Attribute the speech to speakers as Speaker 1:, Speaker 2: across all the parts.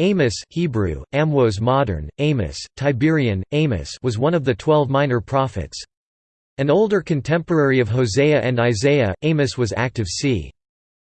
Speaker 1: Amos Hebrew, Amwos modern, Amos, Tiberian, Amos was one of the twelve minor prophets. An older contemporary of Hosea and Isaiah, Amos was active c.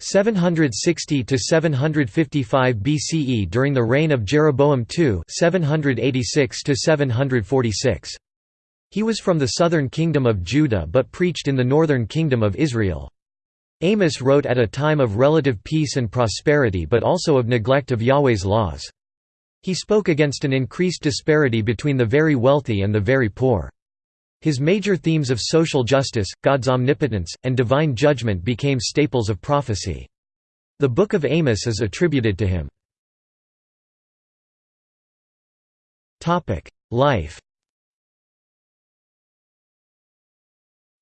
Speaker 1: 760 to 755 BCE during the reign of Jeroboam II 786 to 746. He was from the southern kingdom of Judah but preached in the northern kingdom of Israel. Amos wrote at a time of relative peace and prosperity but also of neglect of Yahweh's laws. He spoke against an increased disparity between the very wealthy and the very poor. His major themes of social justice, God's omnipotence, and divine judgment became staples of prophecy. The Book of Amos is attributed to him. Life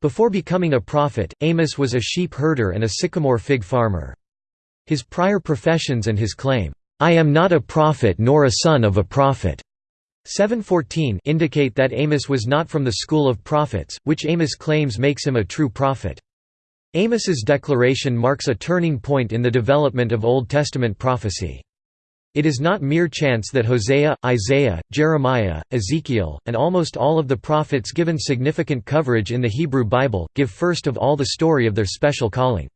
Speaker 1: Before becoming a prophet, Amos was a sheep herder and a sycamore fig farmer. His prior professions and his claim, "'I am not a prophet nor a son of a prophet' 714 indicate that Amos was not from the school of prophets, which Amos claims makes him a true prophet. Amos's declaration marks a turning point in the development of Old Testament prophecy. It is not mere chance that Hosea, Isaiah, Jeremiah, Ezekiel, and almost all of the prophets given significant coverage in the Hebrew Bible, give first of all the story of their special calling.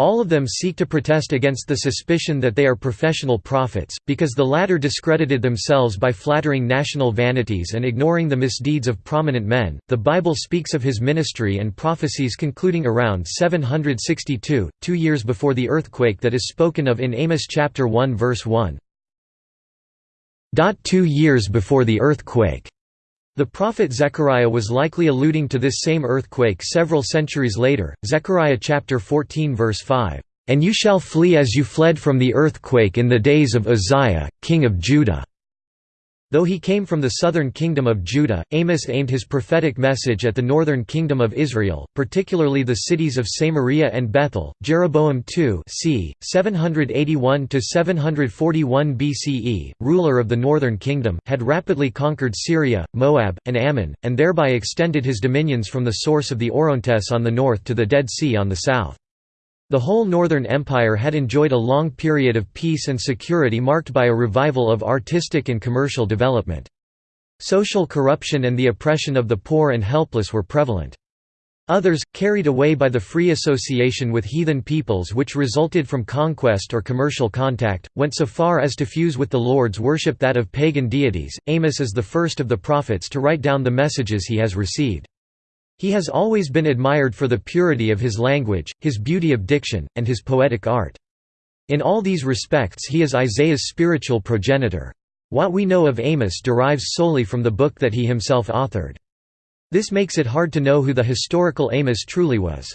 Speaker 1: All of them seek to protest against the suspicion that they are professional prophets, because the latter discredited themselves by flattering national vanities and ignoring the misdeeds of prominent men. The Bible speaks of his ministry and prophecies concluding around 762, two years before the earthquake that is spoken of in Amos chapter 1 verse 1. Two years before the earthquake the prophet Zechariah was likely alluding to this same earthquake several centuries later, Zechariah chapter 14 verse 5, "...and you shall flee as you fled from the earthquake in the days of Uzziah, king of Judah." Though he came from the southern kingdom of Judah, Amos aimed his prophetic message at the northern kingdom of Israel, particularly the cities of Samaria and Bethel. Jeroboam II c. 781 to 741 BCE, ruler of the northern kingdom, had rapidly conquered Syria, Moab, and Ammon, and thereby extended his dominions from the source of the Orontes on the north to the Dead Sea on the south. The whole Northern Empire had enjoyed a long period of peace and security marked by a revival of artistic and commercial development. Social corruption and the oppression of the poor and helpless were prevalent. Others, carried away by the free association with heathen peoples which resulted from conquest or commercial contact, went so far as to fuse with the Lord's worship that of pagan deities. Amos is the first of the prophets to write down the messages he has received. He has always been admired for the purity of his language, his beauty of diction, and his poetic art. In all these respects he is Isaiah's spiritual progenitor. What we know of Amos derives solely from the book that he himself authored. This makes it hard to know who the historical Amos truly was.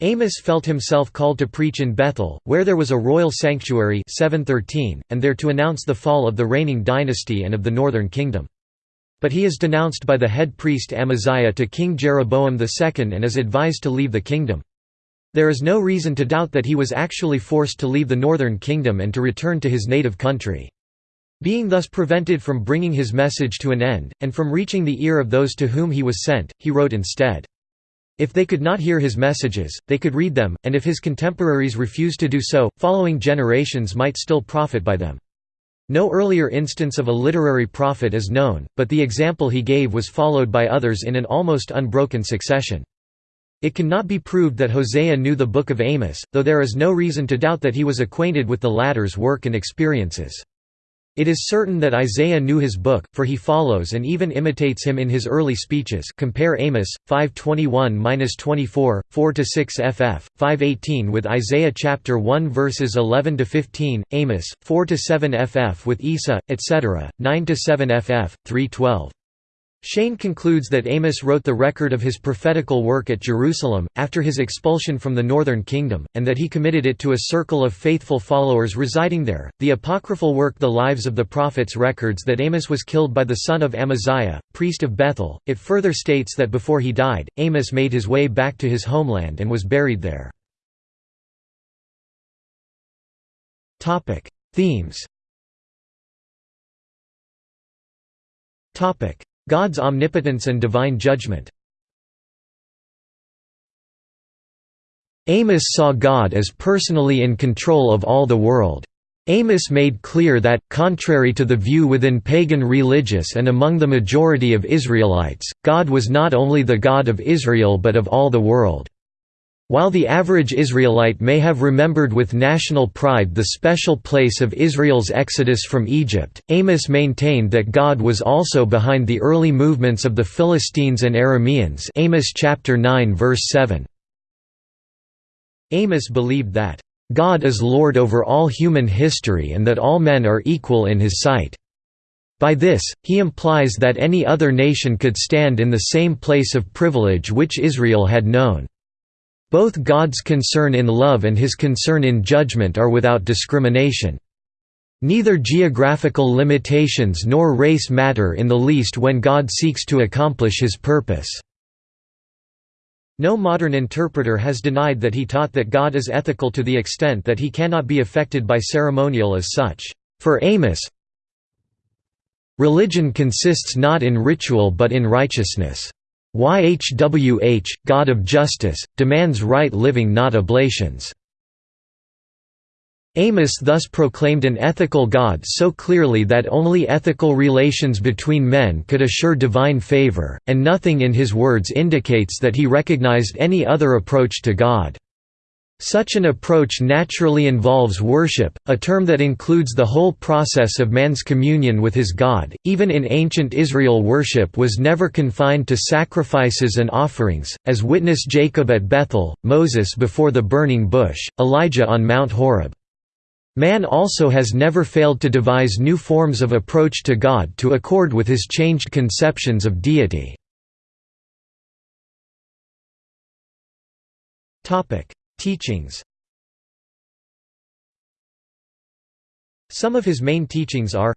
Speaker 1: Amos felt himself called to preach in Bethel, where there was a royal sanctuary 713, and there to announce the fall of the reigning dynasty and of the northern kingdom. But he is denounced by the head priest Amaziah to King Jeroboam II and is advised to leave the kingdom. There is no reason to doubt that he was actually forced to leave the northern kingdom and to return to his native country. Being thus prevented from bringing his message to an end, and from reaching the ear of those to whom he was sent, he wrote instead. If they could not hear his messages, they could read them, and if his contemporaries refused to do so, following generations might still profit by them. No earlier instance of a literary prophet is known, but the example he gave was followed by others in an almost unbroken succession. It cannot be proved that Hosea knew the Book of Amos, though there is no reason to doubt that he was acquainted with the latter's work and experiences. It is certain that Isaiah knew his book, for he follows and even imitates him in his early speeches compare Amos, 521–24, 4–6 ff, 518 with Isaiah chapter 1 verses 11–15, Amos, 4–7 ff with Isa, etc., 9–7 ff, 312. Cheyne concludes that Amos wrote the record of his prophetical work at Jerusalem, after his expulsion from the northern kingdom, and that he committed it to a circle of faithful followers residing there. The apocryphal work The Lives of the Prophets records that Amos was killed by the son of Amaziah, priest of Bethel. It further states that before he died, Amos made his way back to his homeland and was buried there. Themes God's omnipotence and divine judgment Amos saw God as personally in control of all the world. Amos made clear that, contrary to the view within pagan religious and among the majority of Israelites, God was not only the God of Israel but of all the world. While the average Israelite may have remembered with national pride the special place of Israel's exodus from Egypt, Amos maintained that God was also behind the early movements of the Philistines and Arameans Amos chapter 9 verse 7. Amos believed that God is Lord over all human history and that all men are equal in his sight. By this, he implies that any other nation could stand in the same place of privilege which Israel had known. Both God's concern in love and his concern in judgment are without discrimination. Neither geographical limitations nor race matter in the least when God seeks to accomplish his purpose. No modern interpreter has denied that he taught that God is ethical to the extent that he cannot be affected by ceremonial as such. For Amos, religion consists not in ritual but in righteousness. YHWH, God of justice, demands right living not oblations. Amos thus proclaimed an ethical God so clearly that only ethical relations between men could assure divine favor, and nothing in his words indicates that he recognized any other approach to God. Such an approach naturally involves worship, a term that includes the whole process of man's communion with his God. Even in ancient Israel, worship was never confined to sacrifices and offerings, as witness Jacob at Bethel, Moses before the burning bush, Elijah on Mount Horeb. Man also has never failed to devise new forms of approach to God to accord with his changed conceptions of deity. Teachings Some of his main teachings are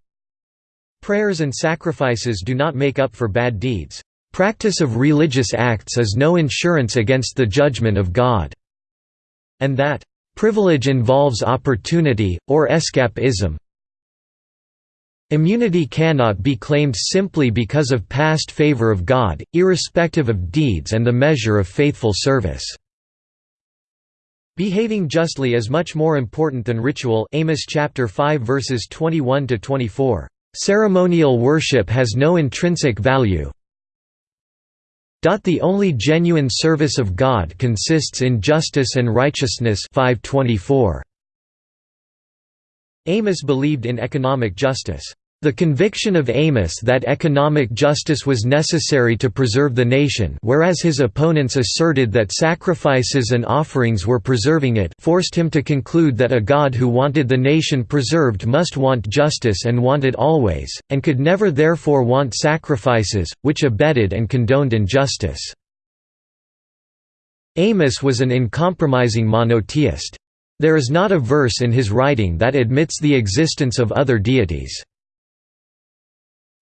Speaker 1: Prayers and sacrifices do not make up for bad deeds. Practice of religious acts is no insurance against the judgment of God. And that Privilege involves opportunity, or escapism. Immunity cannot be claimed simply because of past favor of God, irrespective of deeds and the measure of faithful service. Behaving justly is much more important than ritual Amos chapter 5 verses 21 to 24. Ceremonial worship has no intrinsic value, the only genuine service of God consists in justice and righteousness 524. Amos believed in economic justice. The conviction of Amos that economic justice was necessary to preserve the nation whereas his opponents asserted that sacrifices and offerings were preserving it forced him to conclude that a God who wanted the nation preserved must want justice and want it always, and could never therefore want sacrifices, which abetted and condoned injustice. Amos was an uncompromising monotheist. There is not a verse in his writing that admits the existence of other deities.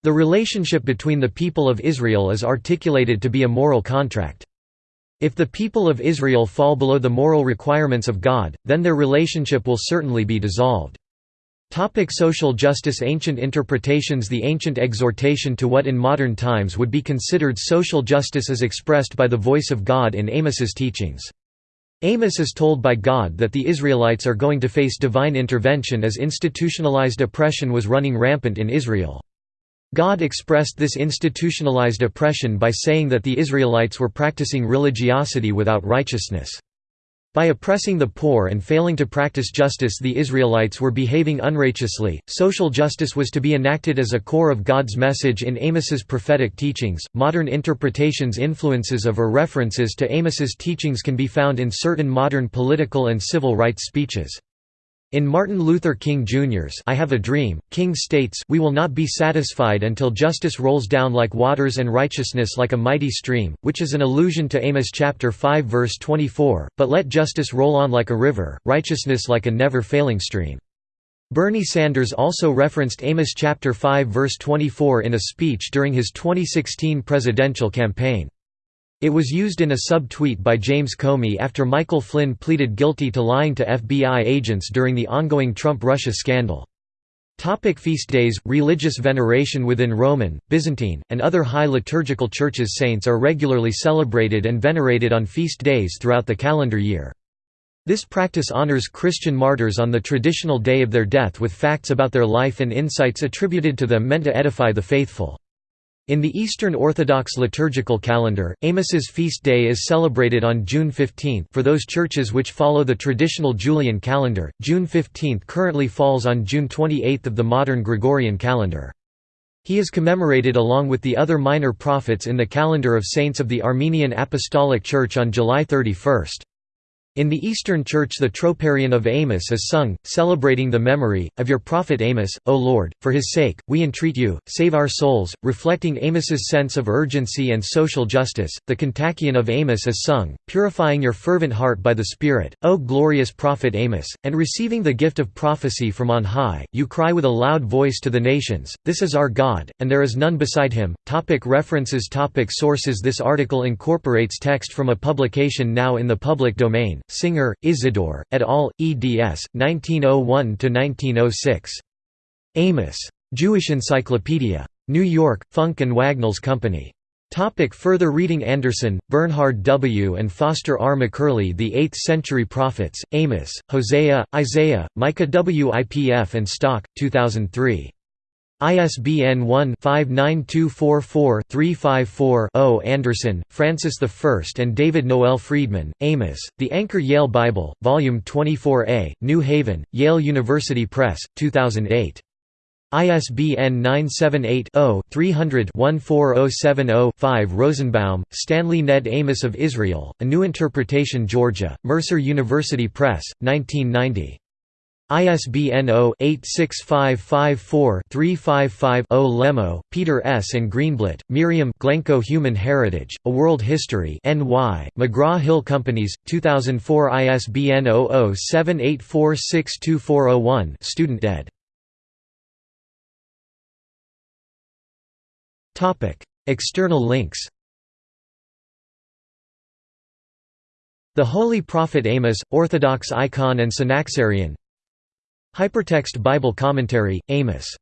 Speaker 1: The relationship between the people of Israel is articulated to be a moral contract. If the people of Israel fall below the moral requirements of God, then their relationship will certainly be dissolved. Topic social justice Ancient interpretations The ancient exhortation to what in modern times would be considered social justice is expressed by the voice of God in Amos's teachings. Amos is told by God that the Israelites are going to face divine intervention as institutionalized oppression was running rampant in Israel. God expressed this institutionalized oppression by saying that the Israelites were practicing religiosity without righteousness. By oppressing the poor and failing to practice justice, the Israelites were behaving unrighteously. Social justice was to be enacted as a core of God's message in Amos's prophetic teachings. Modern interpretations, influences of or references to Amos's teachings can be found in certain modern political and civil rights speeches. In Martin Luther King Jr.'s I Have a Dream, King states, We will not be satisfied until justice rolls down like waters and righteousness like a mighty stream, which is an allusion to Amos chapter 5 verse 24, but let justice roll on like a river, righteousness like a never-failing stream. Bernie Sanders also referenced Amos chapter 5 verse 24 in a speech during his 2016 presidential campaign. It was used in a sub-tweet by James Comey after Michael Flynn pleaded guilty to lying to FBI agents during the ongoing Trump-Russia scandal. Topic feast days Religious veneration within Roman, Byzantine, and other high liturgical churches saints are regularly celebrated and venerated on feast days throughout the calendar year. This practice honors Christian martyrs on the traditional day of their death with facts about their life and insights attributed to them meant to edify the faithful. In the Eastern Orthodox liturgical calendar, Amos's feast day is celebrated on June 15 for those churches which follow the traditional Julian calendar. June 15 currently falls on June 28 of the modern Gregorian calendar. He is commemorated along with the other minor prophets in the calendar of saints of the Armenian Apostolic Church on July 31. In the Eastern Church the Troparion of Amos is sung, celebrating the memory, of your prophet Amos, O Lord, for his sake, we entreat you, save our souls, reflecting Amos's sense of urgency and social justice. The Kontakion of Amos is sung, purifying your fervent heart by the Spirit, O glorious prophet Amos, and receiving the gift of prophecy from on high, you cry with a loud voice to the nations, This is our God, and there is none beside him. Topic references Topic Sources This article incorporates text from a publication now in the public domain. Singer, Isidore, et al., eds. 1901–1906. Amos. Jewish Encyclopedia. New York, Funk and Wagnalls Company. Topic further reading Anderson, Bernhard W. and Foster R. McCurley The Eighth-Century Prophets, Amos, Hosea, Isaiah, Micah Wipf and Stock, 2003. ISBN 1-59244-354-0 Andersen, Francis I and David Noel Freedman, Amos, The Anchor Yale Bible, Volume 24a, New Haven, Yale University Press, 2008. ISBN 978-0-300-14070-5 Rosenbaum, Stanley Ned Amos of Israel, A New Interpretation Georgia, Mercer University Press, 1990. ISBN 0-86554-355-0 Lemmo, Peter S. and Greenblatt, Miriam Glencoe Human Heritage, A World History NY, McGraw-Hill Companies, 2004 ISBN 0078462401 Student ed. External links The Holy Prophet Amos, Orthodox icon and Synaxarion Hypertext Bible Commentary, Amos